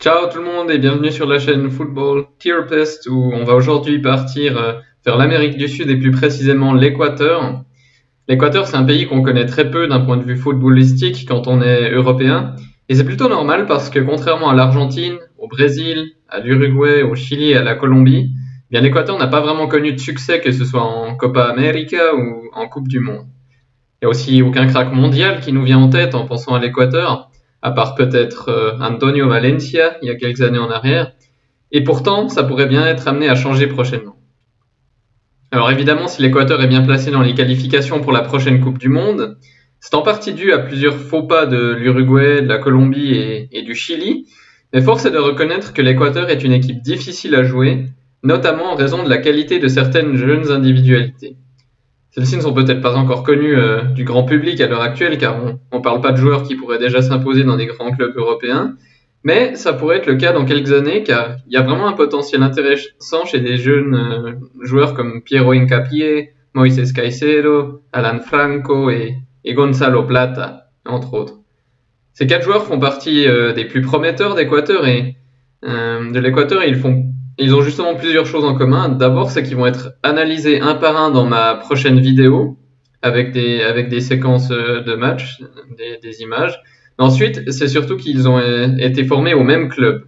Ciao tout le monde et bienvenue sur la chaîne Football Therapist où on va aujourd'hui partir euh, vers l'Amérique du Sud et plus précisément l'Équateur. L'Équateur c'est un pays qu'on connaît très peu d'un point de vue footballistique quand on est européen et c'est plutôt normal parce que contrairement à l'Argentine, au Brésil, à l'Uruguay, au Chili et à la Colombie, eh bien l'Équateur n'a pas vraiment connu de succès que ce soit en Copa América ou en Coupe du Monde. Il n'y a aussi aucun crack mondial qui nous vient en tête en pensant à l'Équateur à part peut-être euh, Antonio Valencia il y a quelques années en arrière. Et pourtant, ça pourrait bien être amené à changer prochainement. Alors évidemment, si l'Équateur est bien placé dans les qualifications pour la prochaine Coupe du Monde, c'est en partie dû à plusieurs faux pas de l'Uruguay, de la Colombie et, et, du Chili, mais force est de reconnaître que l'Équateur est une équipe difficile à jouer, notamment en raison de la qualité de certaines jeunes individualités. Celles-ci ne sont peut-être pas encore connues euh, du grand public à l'heure actuelle, car on ne parle pas de joueurs qui pourraient déjà s'imposer dans des grands clubs européens, mais ça pourrait être le cas dans quelques années, car il y a vraiment un potentiel intéressant chez des jeunes euh, joueurs comme Piero Incapié, Moises Caicedo, Alan Franco et, Gonzalo Plata, entre autres. Ces quatre joueurs font partie euh, des plus prometteurs d'Équateur et de l'Équateur, ils font ils ont justement plusieurs choses en commun. D'abord, c'est qu'ils vont être analysés un par un dans ma prochaine vidéo avec des, séquences euh, de match, des, images. Ensuite, c'est surtout qu'ils ont euh, été formés au même club,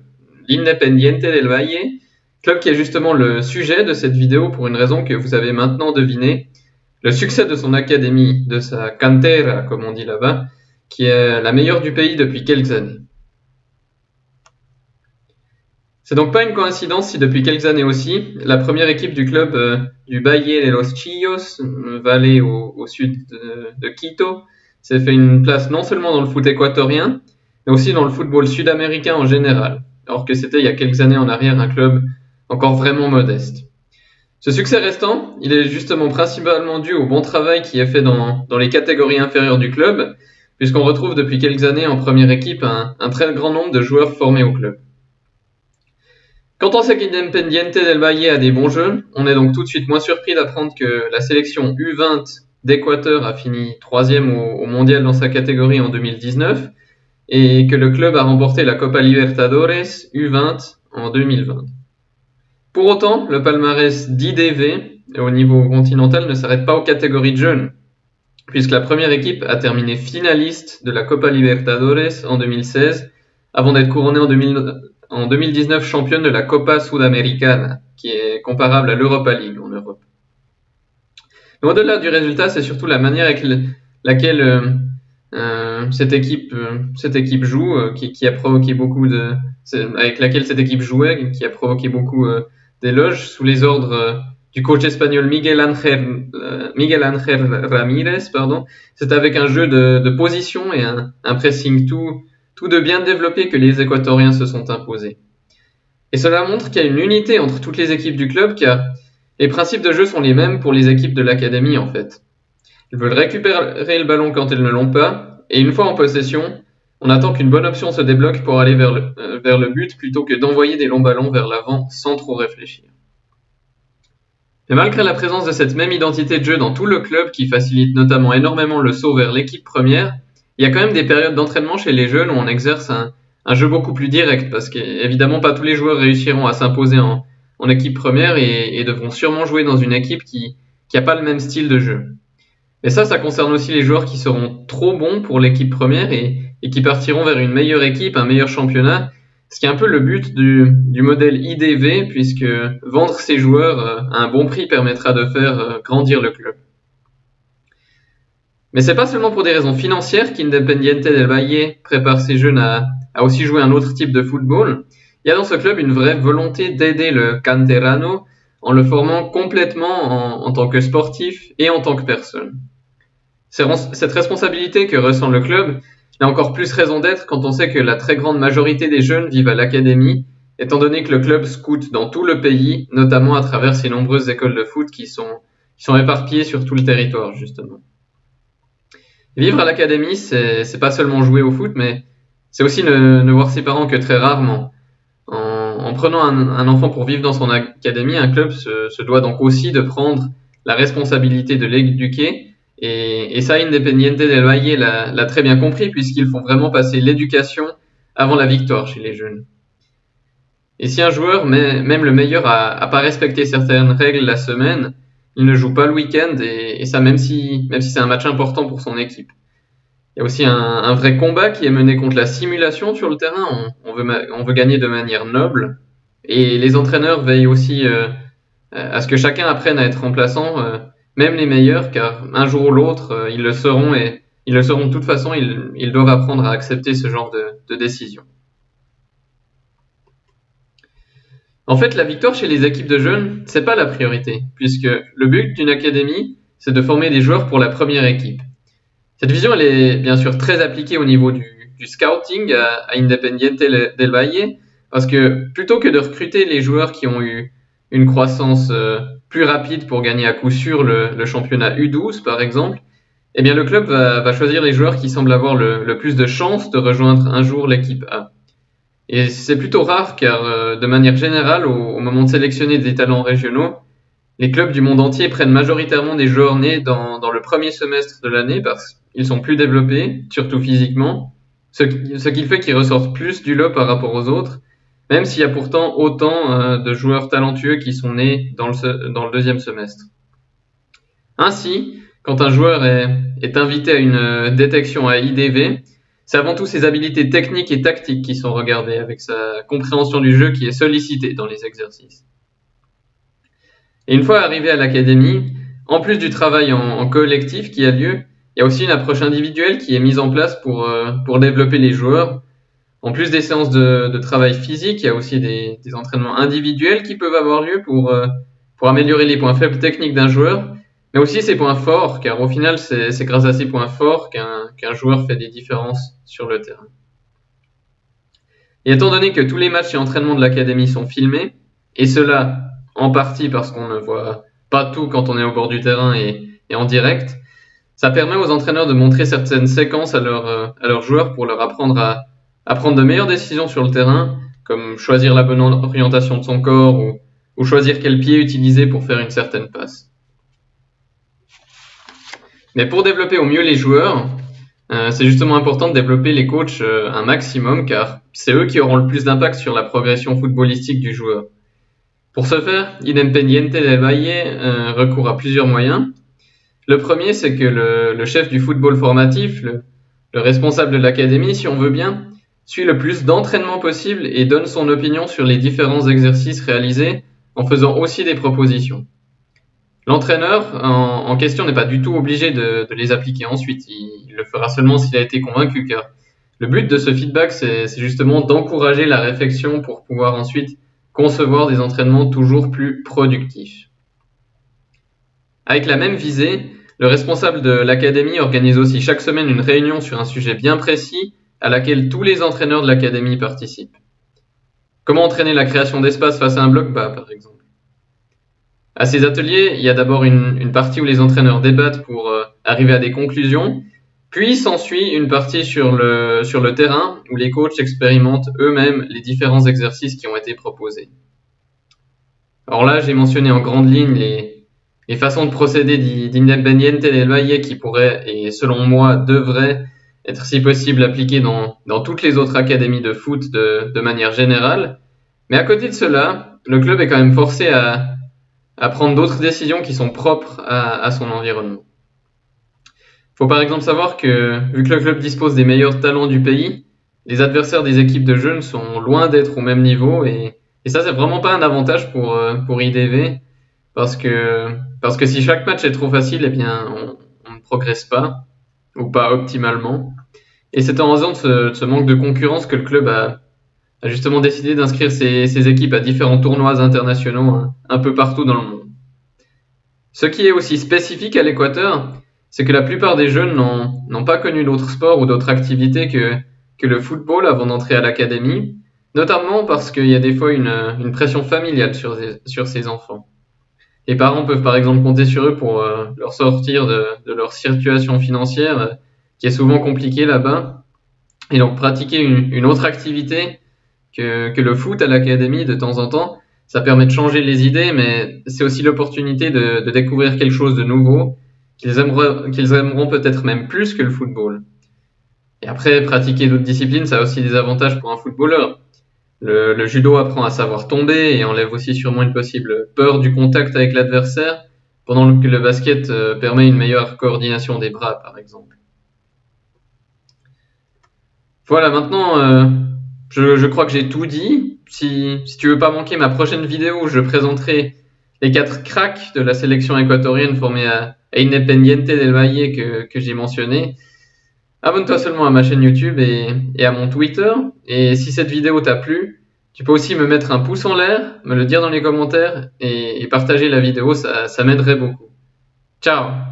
l'Independiente del Valle, club qui est justement le sujet de cette vidéo pour une raison que vous avez maintenant deviné. Le succès de son académie, de sa cantera, comme on dit là-bas, qui est la meilleure du pays depuis quelques années. C'est donc pas une coïncidence si depuis quelques années aussi, la première équipe du club euh, du Valle de los Chillos, vallée au, sud de, Quito, s'est fait une place non seulement dans le foot équatorien, mais aussi dans le football sud-américain en général, alors que c'était il y a quelques années en arrière un club encore vraiment modeste. Ce succès restant, il est justement principalement dû au bon travail qui est fait dans, les catégories inférieures du club, puisqu'on retrouve depuis quelques années en première équipe un très grand nombre de joueurs formés au club. Quand on sait qu'Independiente del Valle a des bons jeux, on est donc tout de suite moins surpris d'apprendre que la sélection U20 d'Équateur a fini troisième au, mondial dans sa catégorie en 2019 et que le club a remporté la Copa Libertadores U20 en 2020. Pour autant, le palmarès d'IDV au niveau continental ne s'arrête pas aux catégories de jeunes, puisque la première équipe a terminé finaliste de la Copa Libertadores en 2016 avant d'être couronnée en 2000, en 2019 championne de la Copa Sudamericana, qui est comparable à l'Europa League en Europe. Au-delà du résultat, c'est surtout la manière avec laquelle euh, euh, cette équipe, euh, cette équipe joue, qui, a provoqué beaucoup de, avec laquelle cette équipe jouait, qui a provoqué beaucoup d'éloges sous les ordres du coach espagnol Miguel Ángel, Ramírez. C'est avec un jeu de, de position et un, un pressing tout tout de bien développé que les Équatoriens se sont imposés. Et cela montre qu'il y a une unité entre toutes les équipes du club car les principes de jeu sont les mêmes pour les équipes de l'académie en fait. Ils veulent récupérer le ballon quand ils ne l'ont pas et une fois en possession, on attend qu'une bonne option se débloque pour aller vers le, euh, vers le but plutôt que d'envoyer des longs ballons vers l'avant sans trop réfléchir. Mais malgré la présence de cette même identité de jeu dans tout le club qui facilite notamment énormément le saut vers l'équipe première, il y a quand même des périodes d'entraînement chez les jeunes où on exerce un, jeu beaucoup plus direct parce qu'évidemment pas tous les joueurs réussiront à s'imposer en, équipe première et, devront sûrement jouer dans une équipe qui n'a pas le même style de jeu. Mais ça, ça concerne aussi les joueurs qui seront trop bons pour l'équipe première et, qui partiront vers une meilleure équipe, un meilleur championnat, ce qui est un peu le but du, modèle IDV, puisque vendre ces joueurs euh, à un bon prix permettra de faire euh, grandir le club. Mais c'est pas seulement pour des raisons financières qu'Independiente del Valle prépare ses jeunes à, aussi jouer un autre type de football. Il y a dans ce club une vraie volonté d'aider le canterano en le formant complètement en, tant que sportif et en tant que personne. Cette responsabilité que ressent le club a encore plus raison d'être quand on sait que la très grande majorité des jeunes vivent à l'académie, étant donné que le club scoute dans tout le pays, notamment à travers ses nombreuses écoles de foot qui sont, qui sont éparpillées sur tout le territoire, justement. Vivre à l'académie, c'est, pas seulement jouer au foot, mais c'est aussi ne, voir ses parents que très rarement. En, en prenant un, enfant pour vivre dans son académie, un club se, doit donc aussi de prendre la responsabilité de l'éduquer. Et, ça, Independiente del Valle l'a, l'a très bien compris, puisqu'ils font vraiment passer l'éducation avant la victoire chez les jeunes. Et si un joueur, même le meilleur, a, pas respecté certaines règles la semaine, il ne joue pas le week-end et, ça même si, même si c'est un match important pour son équipe. Il y a aussi un, vrai combat qui est mené contre la simulation sur le terrain. On, veut, on veut gagner de manière noble. Et les entraîneurs veillent aussi euh, à ce que chacun apprenne à être remplaçant, euh, même les meilleurs, car un jour ou l'autre, euh, ils le seront et ils le seront de toute façon, ils, doivent apprendre à accepter ce genre de, de décision. En fait, la victoire chez les équipes de jeunes, c'est pas la priorité, puisque le but d'une académie, c'est de former des joueurs pour la première équipe. Cette vision, elle est bien sûr très appliquée au niveau du, scouting à, Independiente del Valle, parce que plutôt que de recruter les joueurs qui ont eu une croissance euh, plus rapide pour gagner à coup sûr le, championnat U12 par exemple, eh bien le club va, choisir les joueurs qui semblent avoir le, plus de chances de rejoindre un jour l'équipe A. Et c'est plutôt rare car euh, de manière générale, au, moment de sélectionner des talents régionaux, les clubs du monde entier prennent majoritairement des joueurs nés dans, dans le premier semestre de l'année parce qu'ils sont plus développés, surtout physiquement, ce qui, fait qu'ils ressortent plus du lot par rapport aux autres même s'il y a pourtant autant euh, de joueurs talentueux qui sont nés dans le, dans le deuxième semestre. Ainsi, quand un joueur est, invité à une euh, détection à IDV, c'est avant tout ses habilités techniques et tactiques qui sont regardées, avec sa compréhension du jeu qui est sollicitée dans les exercices. Et une fois arrivé à l'académie, en plus du travail en, collectif qui a lieu, il y a aussi une approche individuelle qui est mise en place pour, euh, pour développer les joueurs, en plus des séances de, travail physique, il y a aussi des, entraînements individuels qui peuvent avoir lieu pour, euh, pour améliorer les points faibles techniques d'un joueur, mais aussi ses points forts, car au final, c'est grâce à ces points forts qu'un joueur fait des différences sur le terrain. Et étant donné que tous les matchs et entraînements de l'académie sont filmés, et cela en partie parce qu'on ne voit pas tout quand on est au bord du terrain et, en direct, ça permet aux entraîneurs de montrer certaines séquences à, à leurs joueurs pour leur apprendre à, à prendre de meilleures décisions sur le terrain, comme choisir la bonne orientation de son corps ou, choisir quel pied utiliser pour faire une certaine passe. Mais pour développer au mieux les joueurs, euh, c'est justement important de développer les coachs euh, un maximum car c'est eux qui auront le plus d'impact sur la progression footballistique du joueur. Pour ce faire, Independiente del Valle euh, recourt à plusieurs moyens. Le premier, c'est que le, chef du football formatif, le responsable de l'académie, si on veut bien, suit le plus d'entraînement possible et donne son opinion sur les différents exercices réalisés en faisant aussi des propositions. L'entraîneur en, question n'est pas du tout obligé de, les appliquer ensuite, il, le fera seulement s'il a été convaincu car le but de ce feedback c'est justement d'encourager la réflexion pour pouvoir ensuite concevoir des entraînements toujours plus productifs. Avec la même visée, le responsable de l'académie organise aussi chaque semaine une réunion sur un sujet bien précis à laquelle tous les entraîneurs de l'académie participent. Comment entraîner la création d'espace face à un bloc bas, par exemple? À ces ateliers, il y a d'abord une, partie où les entraîneurs débattent pour euh, arriver à des conclusions, puis s'ensuit une partie sur le, sur le terrain où les coachs expérimentent eux-mêmes les différents exercices qui ont été proposés. Alors là, j'ai mentionné en grande ligne les, les façons de procéder d'Independiente del Valle qui pourraient, et selon moi, devraient être si possible appliqué dans, dans toutes les autres académies de foot de, de, manière générale. Mais à côté de cela, le club est quand même forcé à, à prendre d'autres décisions qui sont propres à, à son environnement. Il faut par exemple savoir que, vu que le club dispose des meilleurs talents du pays, les adversaires des équipes de jeunes sont loin d'être au même niveau et, et ça c'est vraiment pas un avantage pour, euh, pour IDV parce que, parce que si chaque match est trop facile, eh bien on, on ne progresse pas ou pas optimalement. Et c'est en raison de ce, manque de concurrence que le club a, justement décidé d'inscrire ses, équipes à différents tournois internationaux hein, un, peu partout dans le monde. Ce qui est aussi spécifique à l'Équateur, c'est que la plupart des jeunes n'ont pas connu d'autres sports ou d'autres activités que, le football avant d'entrer à l'académie, notamment parce qu'il y a des fois une, pression familiale sur, sur ces enfants. Les parents peuvent par exemple compter sur eux pour euh, leur sortir de, leur situation financière, euh, qui est souvent compliquée là-bas, et donc pratiquer une, autre activité que, le foot à l'académie de temps en temps. Ça permet de changer les idées, mais c'est aussi l'opportunité de, découvrir quelque chose de nouveau qu'ils aimeront, qu'ils aimeront peut-être même plus que le football. Et après, pratiquer d'autres disciplines, ça a aussi des avantages pour un footballeur. Le, judo apprend à savoir tomber et enlève aussi sûrement une possible peur du contact avec l'adversaire, pendant que le basket euh, permet une meilleure coordination des bras, par exemple. Voilà, maintenant, euh, je, crois que j'ai tout dit. Si, si tu veux pas manquer ma prochaine vidéo, je présenterai les quatre cracks de la sélection équatorienne formée à, Independiente del Valle que, que j'ai mentionné. Abonne-toi seulement à ma chaîne YouTube et, et, à mon Twitter. Et si cette vidéo t'a plu, tu peux aussi me mettre un pouce en l'air, me le dire dans les commentaires et, et partager la vidéo, ça, ça m'aiderait beaucoup. Ciao